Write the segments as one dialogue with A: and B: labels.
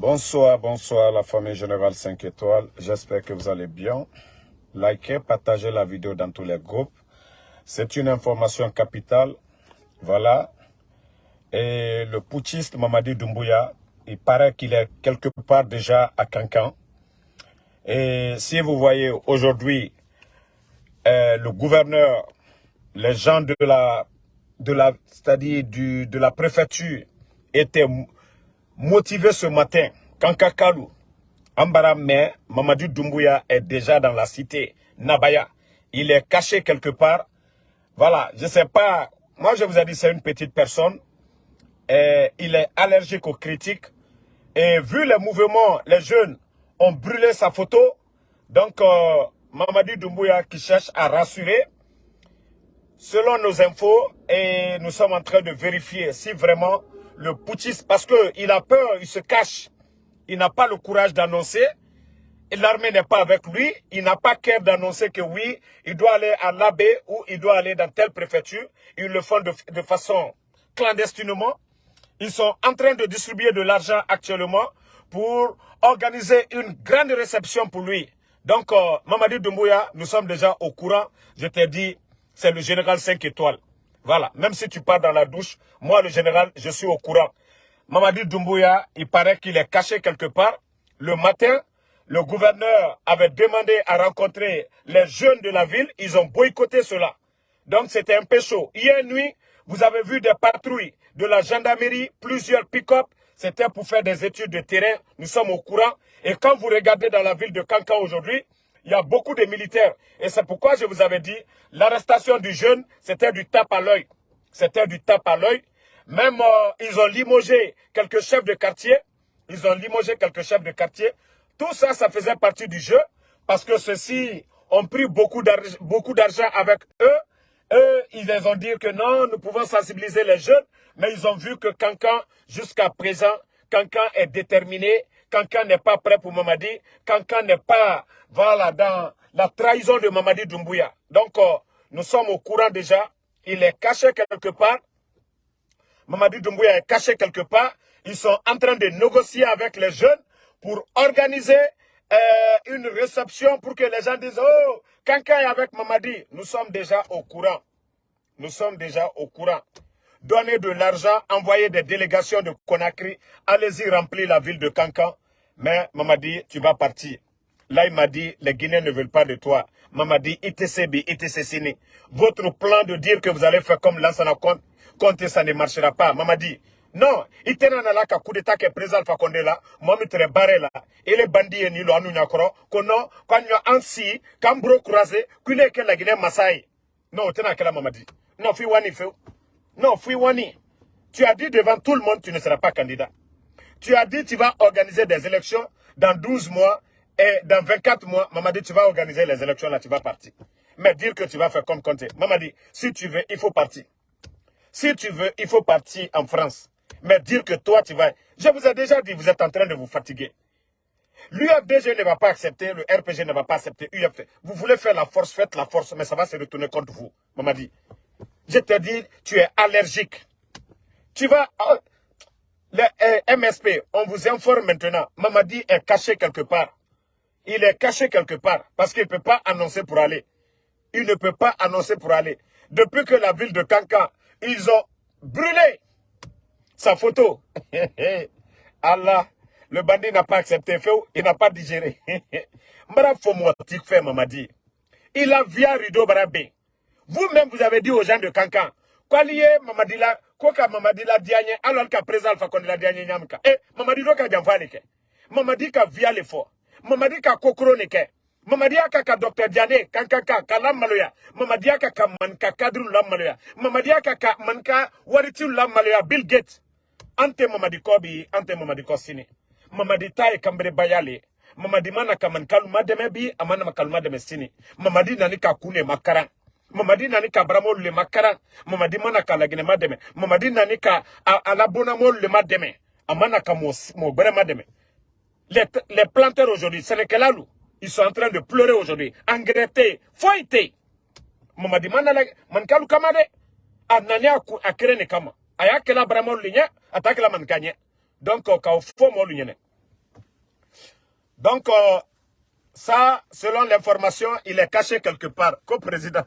A: Bonsoir, bonsoir la famille Générale 5 étoiles. J'espère que vous allez bien. Likez, partagez la vidéo dans tous les groupes. C'est une information capitale. Voilà. Et le putschiste Mamadi Doumbouya, il paraît qu'il est quelque part déjà à Cancan. Et si vous voyez aujourd'hui euh, le gouverneur, les gens de la, de la, c'est-à-dire de la préfecture étaient motivés ce matin. Kankakalu, Ambara mais Mamadou Doumbouya est déjà dans la cité Nabaya. Il est caché quelque part. Voilà, je sais pas. Moi, je vous ai dit, c'est une petite personne. Il est allergique aux critiques. Et vu les mouvements, les jeunes ont brûlé sa photo. Donc, euh, Mamadou Doumbouya qui cherche à rassurer. Selon nos infos, et nous sommes en train de vérifier si vraiment le putschiste, parce qu'il a peur, il se cache. Il n'a pas le courage d'annoncer. L'armée n'est pas avec lui. Il n'a pas cœur d'annoncer que oui, il doit aller à l'abbé ou il doit aller dans telle préfecture. Ils le font de, façon clandestinement. Ils sont en train de distribuer de l'argent actuellement pour organiser une grande réception pour lui. Donc, euh, Mamadi Doumbouya, nous sommes déjà au courant. Je t'ai dit, c'est le général 5 étoiles. Voilà, même si tu pars dans la douche, moi le général, je suis au courant. Mamadi Doumbouya, il paraît qu'il est caché quelque part. Le matin, le gouverneur avait demandé à rencontrer les jeunes de la ville. Ils ont boycotté cela. Donc c'était un peu chaud. Hier nuit, vous avez vu des patrouilles de la gendarmerie, plusieurs pick-up. C'était pour faire des études de terrain. Nous sommes au courant. Et quand vous regardez dans la ville de Kankan aujourd'hui, il y a beaucoup de militaires. Et c'est pourquoi je vous avais dit, l'arrestation du jeune, c'était du tape à l'œil. C'était du tape à l'œil. Même, euh, ils ont limogé quelques chefs de quartier. Ils ont limogé quelques chefs de quartier. Tout ça, ça faisait partie du jeu. Parce que ceux-ci ont pris beaucoup d'argent avec eux. Eux, ils les ont dit que non, nous pouvons sensibiliser les jeunes. Mais ils ont vu que Cancan, jusqu'à présent, Cancan est déterminé. Cancan n'est pas prêt pour Mamadi. Cancan n'est pas, dans la trahison de Mamadi Doumbouya. Donc, euh, nous sommes au courant déjà. Il est caché quelque part. Mamadi Doumbouya est caché quelque part. Ils sont en train de négocier avec les jeunes pour organiser euh, une réception pour que les gens disent « Oh, Kankan est avec Mamadi ». Nous sommes déjà au courant. Nous sommes déjà au courant. Donnez de l'argent, envoyez des délégations de Conakry. Allez-y remplir la ville de Kankan. Mais Mamadi, tu vas partir. Là, il m'a dit, les Guinéens ne veulent pas de toi. Mamadi, ITCB, ITCCini. Votre plan de dire que vous allez faire comme Lansana Conte, ça ne marchera pas. Mamadi, non, il tena na la ka coup d'état que président là, moi me barré là. Et les bandits ni lo anu quand y a ansi, quand bro croisé, qu'il que la Guinée Masai. Non, tena kela Mamadi. Non, fi wani. Non, fi wani. Tu as dit devant tout le monde, tu ne seras pas candidat. Tu as dit tu vas organiser des élections dans 12 mois et dans 24 mois, Mamadi, tu vas organiser les élections là, tu vas partir. Mais dire que tu vas faire comme Conte. Mamadi, si tu veux, il faut partir. Si tu veux, il faut partir en France. Mais dire que toi, tu vas... Je vous ai déjà dit, vous êtes en train de vous fatiguer. L'UFDG ne va pas accepter, le RPG ne va pas accepter, UFD. Vous voulez faire la force, faites la force, mais ça va se retourner contre vous. Mamadi, je te dis, tu es allergique. Tu vas... Oh, le eh, MSP, on vous informe maintenant. Mamadi est caché quelque part. Il est caché quelque part parce qu'il ne peut pas annoncer pour aller. Il ne peut pas annoncer pour aller. Depuis que la ville de Kankan, ils ont brûlé sa photo. Allah, le bandit n'a pas accepté, il n'a pas digéré. Mamadi. Il a via Rido Barabé. Vous-même, vous avez dit aux gens de Kankan, Mamadi Mamadila, Koka Mamadila Diagne, alors qu'à présent, Alpha la Diagne Nyamka. Eh, Mamadi Roka Djanfanike. Mamadi ka via l'effort. Mamadi ka kokoro neke. Mamadi aka ka Dr. Diane kankaka kalam maloya. Mamadi aka ka manka kadru lam maloya. Mamadi aka ka manka waritiu lam maloya Bill Gates. Ante Mamadi kobi, ante Mamadi kosini. Mamadi tae kambre bayale. Mamadi mana ka man kaluma deme bi, amana makaluma deme sini. Mamadi nani ka kune makaran. Mamadi nani ka bramol le makaran. Mamadi mana ka lagine mademe. Mamadi nani ka alabona mol le mademe. Amana ka mo, mo mademe. Les, les planteurs aujourd'hui, Sénécalalou, ils sont en train de pleurer aujourd'hui. Engrettés, foytés. Mamadi manala, mankalu kamade. Anania a krene kama. Aya kela bramol linya, atakela mankanye. Donc, ka fo mo lunyene. Donc, euh, ça, selon l'information, il est caché quelque part, co-président.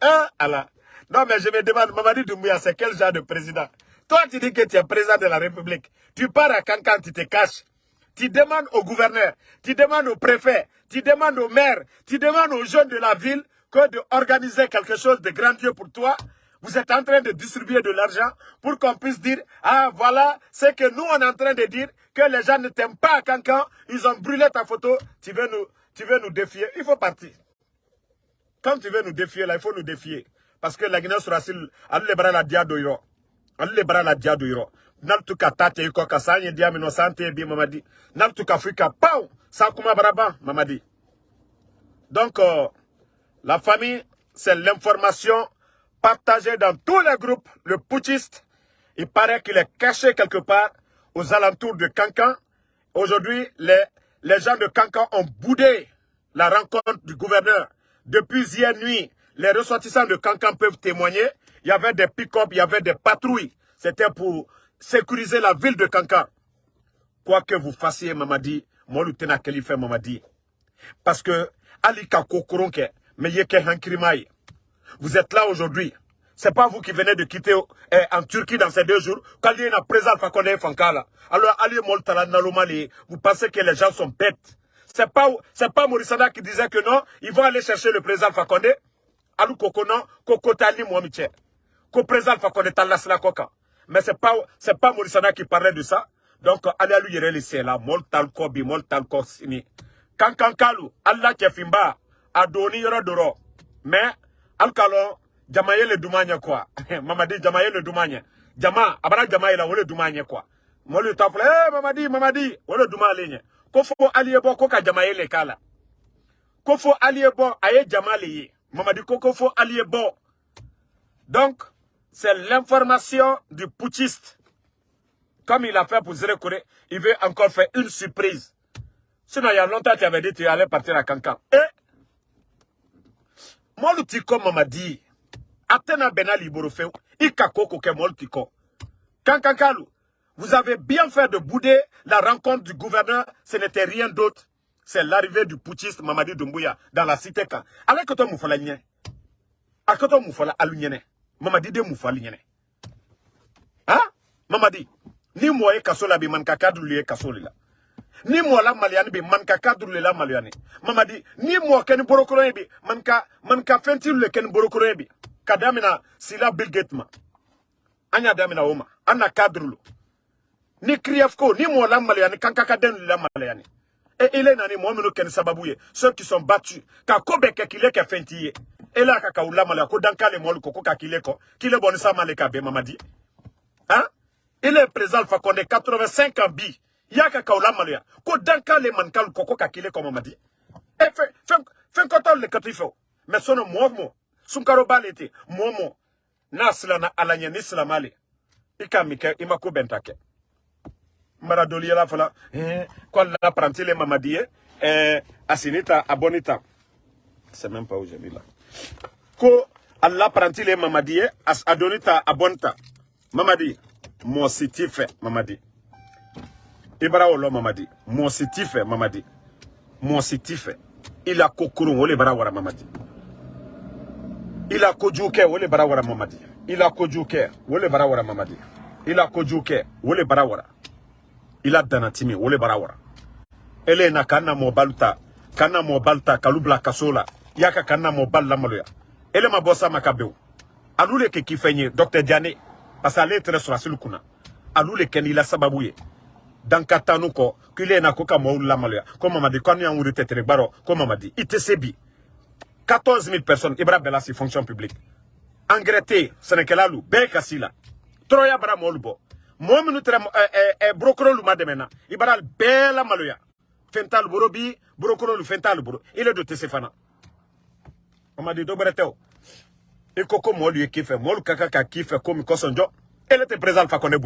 A: hein, Allah. Non, mais je me demande, Mamadi Doumbouya, c'est quel genre de président? Toi, tu dis que tu es président de la République. Tu pars à Cancan, tu te caches. Tu demandes au gouverneur, tu demandes au préfet, tu demandes au maire, tu demandes aux jeunes de la ville que d'organiser quelque chose de grandiose pour toi. Vous êtes en train de distribuer de l'argent pour qu'on puisse dire, ah voilà, c'est que nous on est en train de dire que les gens ne t'aiment pas à Cancan, ils ont brûlé ta photo, tu veux nous, tu veux nous défier. Il faut partir. Quand tu veux nous défier, là, il faut nous défier. Parce que la Guinée sera allez les bras la diadoiro. Allez les bras la diadoiro. Naltuka tate yuko kasanye sante bi mamadi. Naltuka fuika. Sakuma baraba mamadi. Donc, euh, la famille, c'est l'information partagée dans tous les groupes. Le putschiste, il paraît qu'il est caché quelque part aux alentours de Cancan. Aujourd'hui, les, les gens de Cancan ont boudé la rencontre du gouverneur. Depuis hier nuit, les ressortissants de Cancan peuvent témoigner. Il y avait des pick-up, il y avait des patrouilles. C'était pour sécuriser la ville de Cancan. Quoi que vous fassiez, Mamadi, moi, lieutenant Kelife Mamadi. Parce que, Ali Kakokoronke, mais Vous êtes là aujourd'hui. C'est pas vous qui venez de quitter eh, en Turquie dans ces deux jours. Quand il y a une présence, Fankala. Alors, Ali Moltala Nalomali, vous pensez que les gens sont bêtes. C'est pas, pas Morissana qui disait que non, ils vont aller chercher le président Fakonde. Alou Kokono, Kokotali Mouamiche. Ko président Fakonde Talasla Koka. Mais c'est pas, pas Morissana qui parlait de ça. Donc, allez à lui laisser là, Moltal Kobi, Moltal Kosini. Kankankalu, Allah Kefimba, Adoni Yorodoro. Mais, Alkalon, Jamaye le Doumanya quoi. Mamadi, Jamaye le Doumanya. Jama, Abara Jamaye la, le Doumanya quoi. Molu tafle, eh, Mamadi, Mamadi, le Doumanya ko fo aliye bo ko ka jama le kala. Ko fo aliye bo aye jama le mamadi ko ko donc c'est l'information du putschiste. Comme il a fait pour Zere il veut encore faire une surprise. Sinon il y a longtemps tu avais dit que tu allais partir à Cancan. Et molu tiko mamadi atena benali borofeu ikakoko ke molu tiko kankankalu vous avez bien fait de bouder la rencontre du gouverneur. Ce n'était rien d'autre. C'est l'arrivée du putschiste Mamadi Doumbouya dans la cité quand. Avec toi moufala nye. Avec toi moufala alunyene. Mamadi de moufala nyene. Hein? Mamadi. Ni moi kaso la bi man kakadru liye kaso la. Ni moi la maliani bi man kakadru la maliani. Mamadi. Ni moi ken borokoro bi man ka man ka ken. Kadamina sila Bill Gates ma. Anya damina oma. Anna kadru ni kriefko ni mo la malayani kankaka den la malayani et il est nani meno ken sababu ye. Ceux qui sont battus. Ka kobe ke kile ke fentiye et là kaka ula malaya ko dankale mo ko ka kile ko. Kile sa maleka be mamadi hein il est présent fa konde 85 ans bi. Ya kaka ula malaya ko dankale man kal ko ka kile ko mamadi et fait fait fait koton le katifo mais sono mo mo sunkaro mo mo nasla na alanya ni islamale ikamike imako bentake mara doli yala fala eh quoi la prantile mamadi eh c'est même pas mis là ko Allah prantile mamadi as adonita abonta mamadi mo sitife mamadi ibara wolo mamadi sitife mamadi sitife ila kokuru wole bara wara mamadi ila kojugu kɛ o le bara mamadi? Ila kojugu kɛ o le bara mamadi? Ila kojugu kɛ o le bara wara ila danatimi. O le bara wara ele na kana mobali ta kana mo balta kalu kasola. Yaka kana mo y'a ka kana mobali lamaloya ele ma bɔ sa ma ka ben o alu le kɛ k'i fɛn ye dɔktɛr diane parce que ale ye tɛrɛ sɔrɔ asili kunna alu le kɛ n'i la sababu ye dankatanu kɔ k'ile na ko ka mɔɔw lamaloya ko mamadi ko anu y'an wuri tɛtɛrɛ gbarɔ ko mamadi i tɛ se bi 14 000 personnes. Ibra bɛɛ fonction publique. Engrais tɛ yen sɛnɛkɛla lu bɛɛ ben kasi la tɔrɔya bara mɔɔlu bɔ mɔɔ minnu tɛrɛ ɛɛ ɛ eh, eh, eh, borokolo lu ma dɛmɛna i bara maloya fɛn t'alu bolo bi borokolo lu fɛn t'alu bolo ile do ma di dɔ wɛrɛ tɛ o i ko ko mɔɔlu ye k'i fɛ mɔɔlu ka kan président Alpha Condé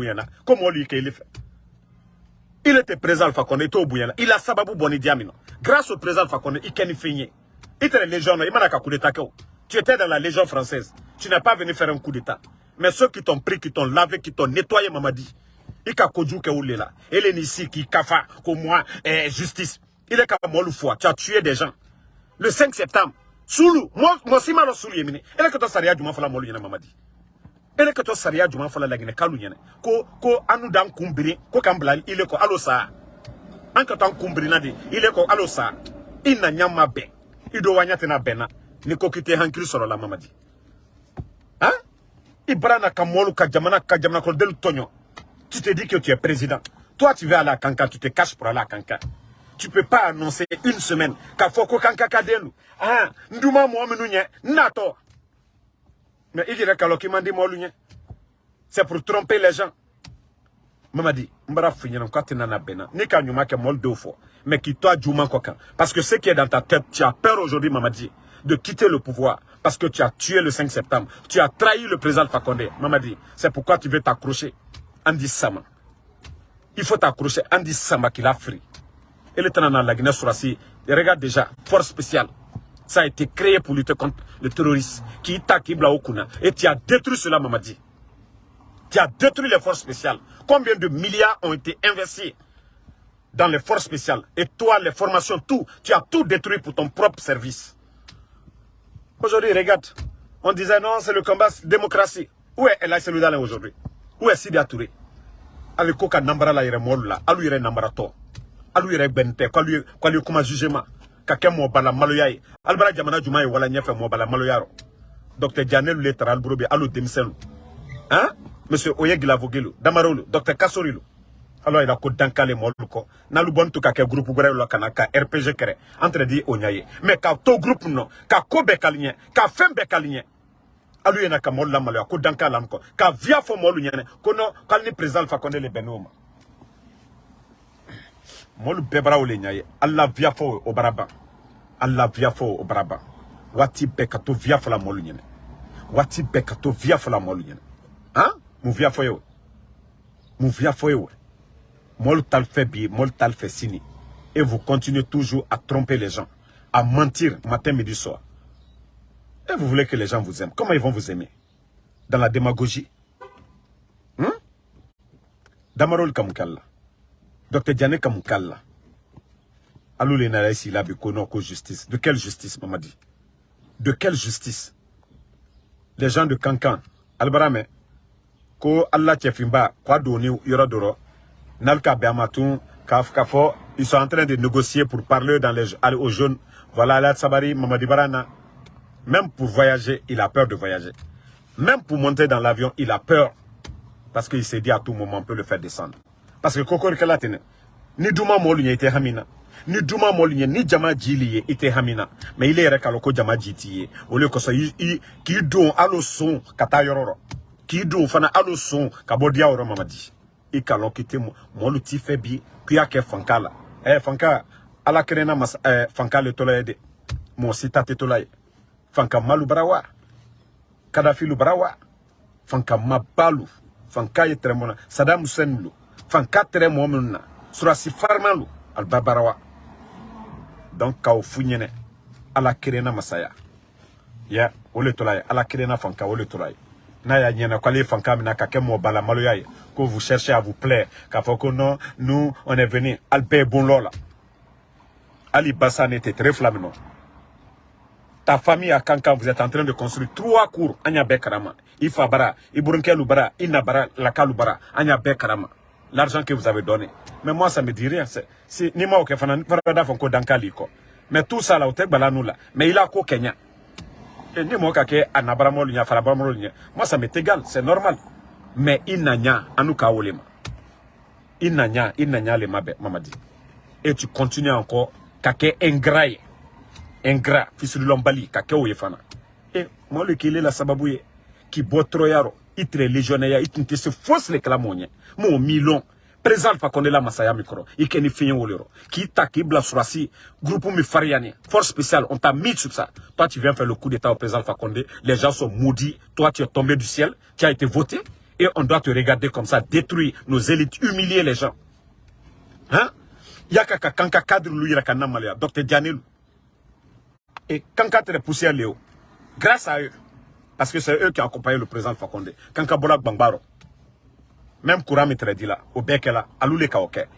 A: il était président Alpha Condé i t'o sababu bɔ ni grâce au président Alpha Condé i kɛ i tɛ légion i mana ka coup d'état tu étais dans la légion française. Tu n'es pas venu faire un coup d'état. Mais ceux qui t'ont pris, qui t'ont lavé, qui t'ont nettoyé, Mamadi, i ka kojugu kɛ olu de la si k'i kafa ko moi eh, justice. Il est ka mɔlu fɔ tu as tué des gens. Le 5 septembre sulu mɔ si ma dɔn sulu ye mini ele ka tɔ sariya jumɛn fɔla mɔlu ɲɛna mamadi ele ka tɔ sariya jumɛn fɔla laginɛ kalu ɲɛna ko ko anu d'an kun biri ko k'an bila ile kɔ alo sa an ka to an kun birina de ile kɔ alo sa i na ɲa ma bɛn i do waɲa tɛna bɛnna ni ko k'i tɛ la mamadi hein i bara na ka mɔlu ka jamana ka jamana kɔnɔdenw tɔɲɔ tu te dis que tu es président. Toi, tu vas à Kanka, tu te caches pour aller à Kanka. Tu peux pas annoncer une semaine qu'a fait Kanka Kadelu. Ah, Ndouma Mouamenounye, Nato. Mais il dirait qu'il m'a dit Mouamenounye. C'est pour tromper les gens. Maman dit, Mbara n'en as bena. Ni quand nous mol deux fois. Mais qui toi, Djouma Kokan. Parce que ce qui est dans ta tête, tu as peur aujourd'hui, maman dit, de quitter le pouvoir. Parce que tu as tué le 5 septembre. Tu as trahi le président Fakonde. Maman dit, c'est pourquoi tu veux t'accrocher. Andy Sama. Il faut t'accrocher Andy Sama qui l'a frit. Et le temps la Guinée Surasi, regarde déjà, force spéciale. Ça a été créé pour lutter contre le terrorisme qui Kibla Okuna. Et tu as détruit cela, Mamadi. Tu as détruit les forces spéciales. Combien de milliards ont été investis dans les forces spéciales? Et toi, les formations, tout. Tu as tout détruit pour ton propre service. Aujourd'hui, regarde. On disait non, c'est le combat démocratie. Où est El Seloudalin aujourd'hui? Où est Sidi Touré? Ale ko ka nambara la yɛrɛ mɔlu la alu yɛrɛ nambaratɔ alu yɛrɛ bɛn tɛ k'alu k'alu kuma jugement ka kɛ mɔbala maloya ye alibara jamana juma ye wala ɲɛfɛ mɔbala maloya rɔ docteur janelu le tara aliburo be alu denmisɛnnu hein? Monsieur oye gilavogelu damarolu docteur kasorilu. Alors il a ko dankale mɔlu kɔ n'alu bɔni to groupe wɛrɛ la ka na ka rpg kɛrɛ entre di o ɲa ye mais ka to groupe nɔ ka ko bɛɛ kali ɲɛ ka kali ɲɛ alu yena ka molu lamaloya ko danka lam ko ka via fo molu nyene ko no kal ni président fa konde le benoma. Molu bebra wole nyaye alla via fo o baraba alla via fo wati be la molu nyene. Wati be ka to via la molu nyene hein? Mu via fo yo mu via fo yo molu tal fait bi sini et vous continuez toujours à tromper les gens à mentir matin midi soir et vous voulez que les gens vous aiment. Comment ils vont vous aimer? Dans la démagogie hmm? Damarol Kamukalla. Docteur Diane Kamukalla. Alou les ici justice. De quelle justice, maman dit De quelle justice? Les gens de Kankan, Albarame, ko Allah Tchefimba, quoi doni yora doro, Nalka Beamatun, Kafkafo, ils sont en train de négocier pour parler dans les, aux jeunes. Voilà, là, Sabari, Mamadi Barana. Même pour voyager, il a peur de voyager. Même pour monter dans l'avion, il a peur. Parce qu'il s'est dit à tout moment, on peut le faire descendre. Parce que Kokor Kalatine, ni Douma Molunye était Hamina. Ni Molunye, ni Jama Djiliye était Hamina. Mais il est rekaloko Jama Djitiye. Au lieu que ça, il don alo son yororo. Qui don fana alo son kabodia oro mamadi. Il kalon kite molu ti febi, kuya ke fankala. Eh, fanka, ala kerena mas, eh, fanka le tolaye Mon sita te tolaye. Fanka malu barawa. Kadafi lu barawa. Fanka mabalu. Fanka ye tremona sadam hussein lu fanka momuna surasi farman lu alba barawa. Donc kaw funyene ala kirena masaya. Ya ole tolaye. Ala kirena fanka ole tolaye na ya nyena kwale fanka mina ka kemo bala malo yaye que vous cherchez à vous plaire ka foko non nous on est venu alpe bon lola Ali Bassan était très flamino ta famille à Kankan, vous êtes en train de construire trois cours. Anya Bekarama, Ifa Bara, Iburunkel Bara, Inabara, Bara, Anya Bekarama. L'argent que vous avez donné. Mais moi, ça me dit rien. C'est ni moi, Fonko Dankaliko. Mais tout ça là, au Balanou là. Mais il a quoi Kenya. Et ni moi, Kake, Anabaramol, Farabamol, moi, ça m'est égal, c'est normal. Mais il n'a Anouka Olema. Il n'a rien, il n'a rien, les Mamadi. Et tu continues encore, Kake Engraye ingrat fisululombali ka kɛ o ye fana e le kele la sababu ye k'i bɔ tɔrɔya i légionnaire ya i se fosi le kɛla mɔɔ ɲɛ mɔɔ milɔn président alpha konde la masaya min kɔrɔ i kɛ ni wolo yɔrɔ k'i ta k'i bila surasi groupe min fariya nin force spéciale on t'a mis sur ça. Toi tu viens faire le coup d'état au président alpha konde. Les gens sont maudits. Toi tu es tombé du ciel tu as été voté et on doit te regarder comme ça détruire nos élites humilier les gens. Hein? Yaka ka kanka cadre lu yira ka namaleya docteur Dianelu et poussé à Léo, grâce à eux, parce que c'est eux qui accompagnaient le président Fakonde, Kanka Bola Bangbaro. Même courant dit là, au bec là, à l'oulé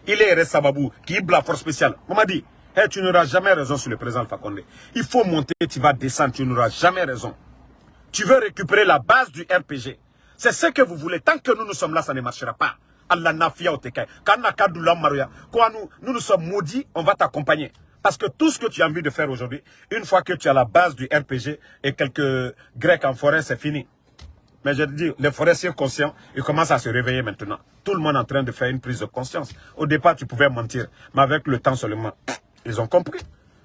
A: Il est Sababou, qui est la force spéciale. m'a dit, hey, tu n'auras jamais raison sur le président Fakonde. Il faut monter, tu vas descendre, tu n'auras jamais raison. Tu veux récupérer la base du RPG. C'est ce que vous voulez. Tant que nous, nous sommes là, ça ne marchera pas. Allah nafia Quand nous, nous nous sommes maudits, on va t'accompagner. Parce que tout ce que tu as envie de faire aujourd'hui, une fois que tu as la base du RPG et quelques Grecs en forêt, c'est fini. Mais je dis, les forestiers conscients, ils commencent à se réveiller maintenant. Tout le monde est en train de faire une prise de conscience. Au départ, tu pouvais mentir, mais avec le temps seulement, ils ont compris.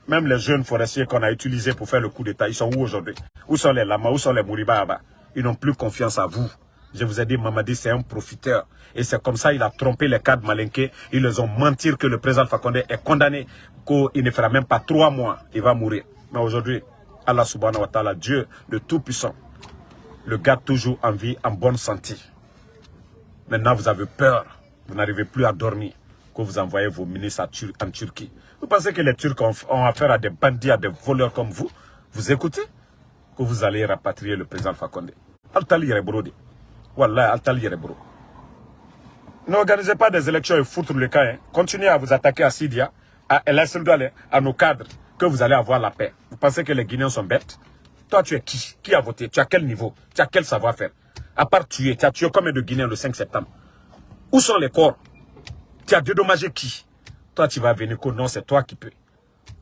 A: Même les jeunes forestiers qu'on a utilisés pour faire le coup d'État, ils sont où aujourd'hui? Où sont les lamas Où sont les mouribaba Ils n'ont plus confiance à vous. Je vous ai dit, Mamadi, c'est un profiteur. Et c'est comme ça il a trompé les cadres malinqués. Ils les ont menti que le président Fakonde est condamné, qu'il ne fera même pas trois mois. Il va mourir. Mais aujourd'hui, Allah subhanahu wa ta'ala, Dieu le Tout-Puissant, le garde toujours en vie, en bonne santé. Maintenant, vous avez peur. Vous n'arrivez plus à dormir. Que vous envoyez vos ministres en Turquie. Vous pensez que les Turcs ont, affaire à des bandits, à des voleurs comme vous? Vous écoutez? Que vous allez rapatrier le président Fakonde. Altali Wallah, Altali N'organisez pas des élections et foutre le cas. Hein. Continuez à vous attaquer à Sidia, à El à nos cadres, que vous allez avoir la paix. Vous pensez que les Guinéens sont bêtes? Toi, tu es qui? Qui a voté? Tu as quel niveau? Tu as quel savoir-faire? À part tuer, tu as tué combien de Guinéens le 5 septembre. Où sont les corps? Tu as dédommagé qui? Toi, tu vas venir que non, c'est toi qui peux.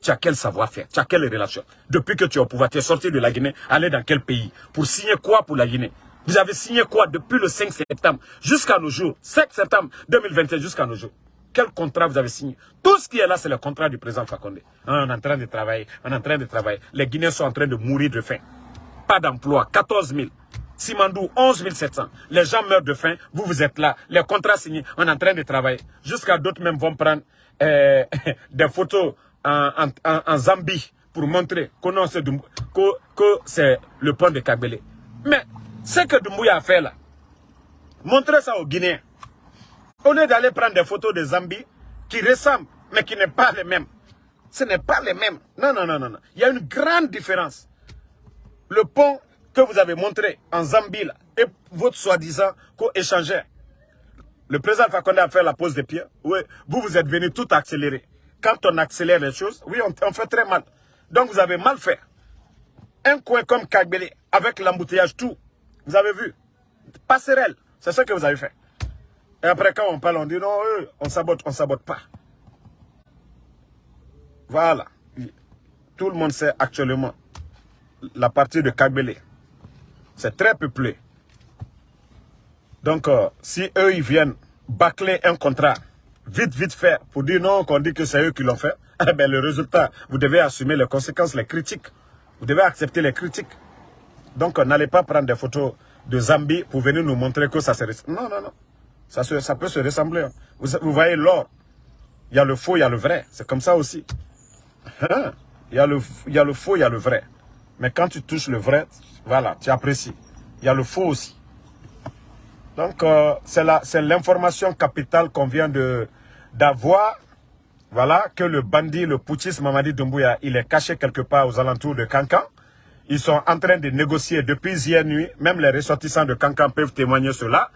A: Tu as quel savoir-faire? Tu as quelle relation? Depuis que tu es au pouvoir, tu es sorti de la Guinée, aller dans quel pays? Pour signer quoi pour la Guinée? Vous avez signé quoi depuis le 5 septembre jusqu'à nos jours? 5 septembre 2021 jusqu'à nos jours quel contrat vous avez signé? Tout ce qui est là, c'est le contrat du président Fakonde. On est en train de travailler, on est en train de travailler. Les Guinéens sont en train de mourir de faim. Pas d'emploi, 14 000. Simandou, 11 700. Les gens meurent de faim, vous, vous êtes là. Les contrats signés, on est en train de travailler. Jusqu'à d'autres même vont prendre euh, des photos en, Zambie pour montrer que, que c'est le pont de Kagbele. Mais ce que Doumbouya a fait là, montrez ça aux Guinéens. Au lieu d'aller prendre des photos de Zambie qui ressemblent, mais qui n'est pas les mêmes. Ce n'est pas les mêmes. Non, non, non, non. Il y a une grande différence. Le pont que vous avez montré en Zambie et votre soi-disant co-échangeur. Le président Fakonde a fait la pose des pieds. Oui, vous, vous êtes venu tout accélérer. Quand on accélère les choses, oui, on, fait très mal. Donc, vous avez mal fait. Un coin comme Kagbele, avec l'embouteillage, tout. Vous avez vu. Passerelle, c'est ce que vous avez fait. Et après, quand on parle, on dit non, on sabote, on sabote pas. Voilà. Tout le monde sait actuellement la partie de Kagbele. C'est très peuplé. Donc, euh, si eux, ils viennent bâcler un contrat, vite, vite fait, pour dire non, qu'on dit que c'est eux qui l'ont fait, eh bien, le résultat, vous devez assumer les conséquences, les critiques. Vous devez accepter les critiques. Donc, euh, n'allez pas prendre des photos de Zambie pour venir nous montrer que ça serait... Non, non, non. Ça, peut se ressembler. Hein. Vous, voyez l'or. Il y a le faux, il y a le vrai. C'est comme ça aussi. Hein? Il y, a le, il y a le faux, il y a le vrai. Mais quand tu touches le vrai, voilà, tu apprécies. Il y a le faux aussi. Donc, euh, c'est l'information capitale qu'on vient d'avoir. Voilà, que le bandit, le putschiste Mamadi Doumbouya, il est caché quelque part aux alentours de Cancan. Ils sont en train de négocier depuis hier nuit. Même les ressortissants de Cancan peuvent témoigner cela.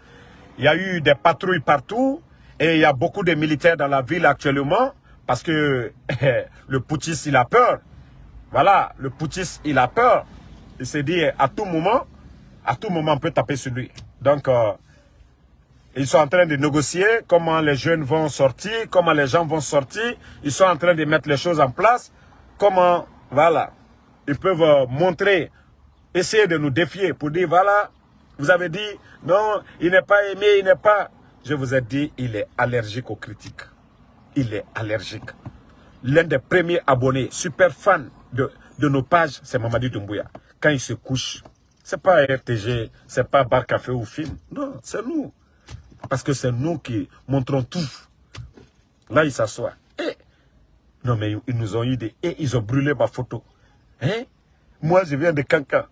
A: Il y a eu des patrouilles partout et il y a beaucoup de militaires dans la ville actuellement parce que le putschiste, il a peur. Voilà, le putschiste, il a peur. Il s'est dit à tout moment, à tout moment, on peut taper sur lui. Donc, euh, ils sont en train de négocier comment les jeunes vont sortir, comment les gens vont sortir. Ils sont en train de mettre les choses en place. Comment, voilà, ils peuvent euh, montrer, essayer de nous défier pour dire, voilà, vous avez dit, non, il n'est pas aimé, il n'est pas... Je vous ai dit, il est allergique aux critiques. Il est allergique. L'un des premiers abonnés, super fan de, nos pages, c'est Mamadi Doumbouya. Quand il se couche, c'est pas RTG, c'est pas bar café ou film. Non, c'est nous. Parce que c'est nous qui montrons tout. Là, il s'assoit. Eh, non, mais ils nous ont eu des... Et ils ont brûlé ma photo. Hein? Moi, je viens de Cancan.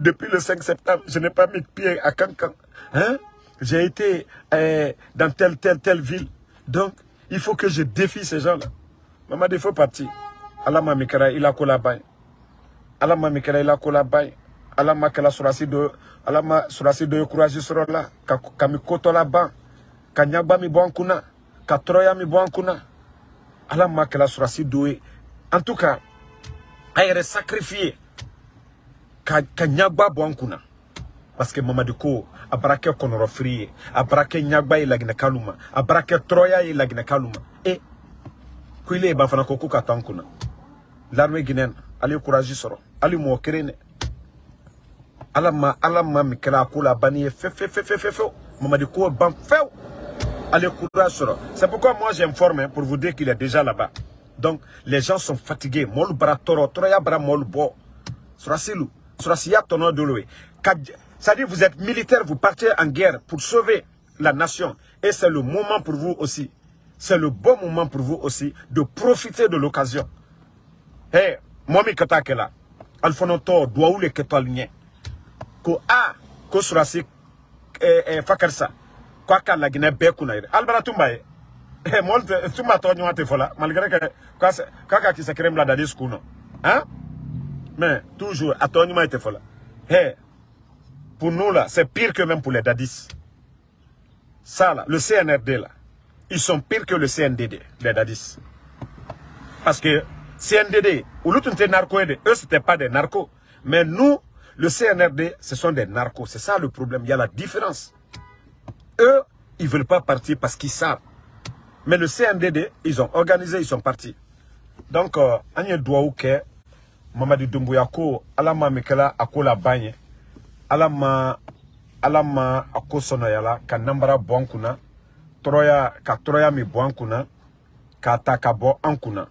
A: Depuis le 5 septembre, je n'ai pas mis de pied à Cancan. Hein? J'ai été euh, dans telle, telle, telle ville. Donc, il faut que je défie ces gens-là. Maman, il faut partir. Allah mamikara il a kolabay. Allah mamikara il a kolabay. Allah makala surasi de Allah ma surasi de courage sur là kami koto là-bas. ka ɲagba mi bɔ an kunna ka tɔrɔya mi bɔ an kunna ala ma kɛla surasi do ye en tout cas a yɛrɛ sacrifié ka ɲagba bɔ an kunna. Parce que mamadi ko a bara kɛ a bara kɛ ɲagba ye laginɛkalu a bara kɛ tɔrɔya ye laginɛkalu ma. E ko ile ye ban fana ko l'armée guinéenne ale ye courage sɔrɔ. Hali mɔgɔ kelen dɛ. Ala ma ala a ko banni ko ale courage sɔrɔ. C'est pourquoi moi j'informe pour vous dire qu'il est déjà là-bas. Donc les gens sont fatigués. Mɔlu bara tɔrɔ tɔrɔya bara mɔlu bɔ. Surasilu surasiya c'est-à-dire vous êtes militaire vous partez en guerre pour sauver la nation. Et c'est le moment pour vous aussi c'est le bon moment pour vous aussi de profiter de l'occasion. Eh moi mi ka taa kɛla alifanɔtɔ duwawu le kɛtɔ ali ɲɛ ko a ko surasi eh, eh, fakarisa ko a ka laginɛ bɛɛ kunna yɛrɛ alibara tun b'a ye. Eh, mɔli tɛ tun b'a tɔgɔ ɲuman tɛ fɔ la malgré que k'a ka kisɛ kelen bila dadi sukun nɔ hein? Mais toujours ɲuman tɛ fɔ la eh, pour nous là c'est pire que même pour les dadis ça là le CNRD là ils sont pires que le CNDD les dadis parce que CNDD tun tɛ narco eux c'était pas des narcos mais nous le CNRD, ce sont des narcos. C'est ça le problème. Il y a la différence. Eux, ils ne veulent pas partir parce qu'ils savent. Mais le CNDD, ils ont organisé, ils sont partis. Donc, Mamadi Doumbouya ko alama mikela akola banye alama alama akosono yala ka nambara bon kuna troya ka troya mi bon kuna ka ta ka bo an kuna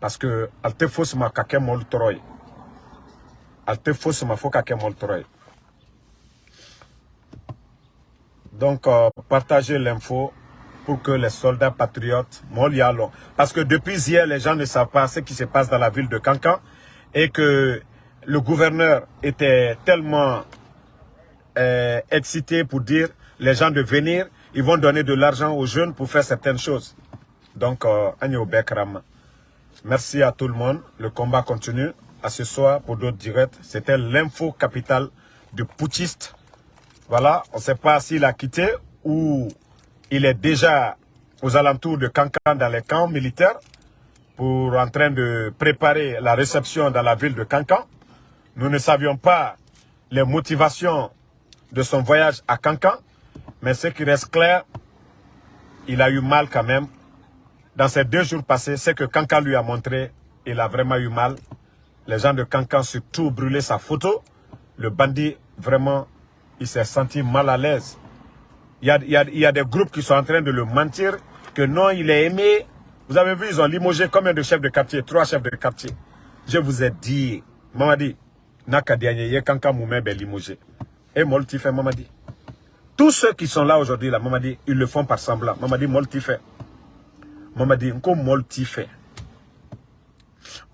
A: parce que alte fosma ka ka ke mol troye donc euh, partagez l'info pour que les soldats patriotes Molialo. Parce que depuis hier, les gens ne savent pas ce qui se passe dans la ville de Cancan et que le gouverneur était tellement euh, excité pour dire les gens de venir, ils vont donner de l'argent aux jeunes pour faire certaines choses. Donc, euh, merci à tout le monde. Le combat continue. À ce soir pour d'autres directs. C'était l'info capitale du putschiste. Voilà, on ne sait pas s'il a quitté ou il est déjà aux alentours de Cancan dans les camps militaires pour en train de préparer la réception dans la ville de Cancan. Nous ne savions pas les motivations de son voyage à Cancan, mais ce qui reste clair, il a eu mal quand même. Dans ces deux jours passés, ce que Cancan lui a montré, il a vraiment eu mal. Les gens de Cancan surtout brûlé sa photo. Le bandit, vraiment, il s'est senti mal à l'aise. Il y, a, des groupes qui sont en train de le mentir, que non, il est aimé. Vous avez vu, ils ont limogé combien de chefs de quartier? Trois chefs de quartier. Je vous ai dit, Mamadi, Nakadianye, Kanka Moumé, ben limogé. Et Moltifé, Mamadi. Tous ceux qui sont là aujourd'hui, là, Mamadi, ils le font par semblant. Mamadi, Moltifé. Mamadi, Nko Moltifé.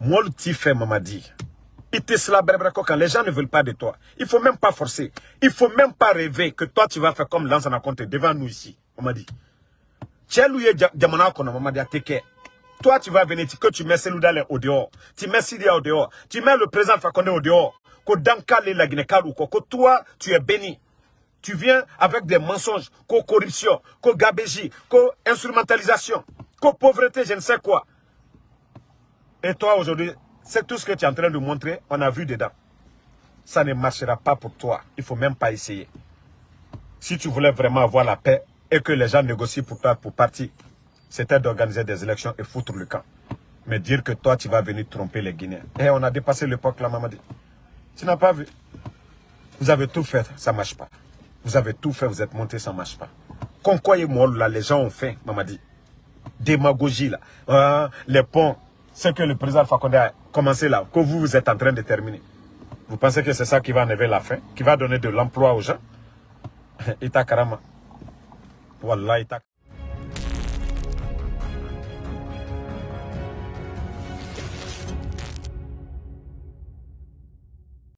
A: Moltifé, Mamadi. Quand les gens ne veulent pas de toi, il ne faut même pas forcer. Il ne faut même pas rêver que toi tu vas faire comme Lansana Conte devant nous ici. On m'a dit. Toi tu vas venir, que tu mets Seloudale au dehors, tu mets Sidia au dehors, tu mets le président Fakonde au dehors, que Dankale la que toi tu es béni. Tu viens avec des mensonges, que corruption, que gabégie, que instrumentalisation, que pauvreté, je ne sais quoi. Et toi aujourd'hui, c'est tout ce que tu es en train de montrer, on a vu dedans. Ça ne marchera pas pour toi. Il ne faut même pas essayer. Si tu voulais vraiment avoir la paix et que les gens négocient pour toi pour partir, c'était d'organiser des élections et foutre le camp. Mais dire que toi, tu vas venir tromper les Guinéens. Et on a dépassé l'époque là, Mamadi. Tu n'as pas vu? Vous avez tout fait, ça ne marche pas. Vous avez tout fait, vous êtes monté, ça ne marche pas. Concoy et moi, là, les gens ont fait, Mamadi. Démagogie, là. Ah, les ponts, ce que le président Fakonde a commencé là, que vous, vous êtes en train de terminer. Vous pensez que c'est ça qui va enlever la faim, qui va donner de l'emploi aux gens? Ita والله تك